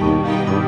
Música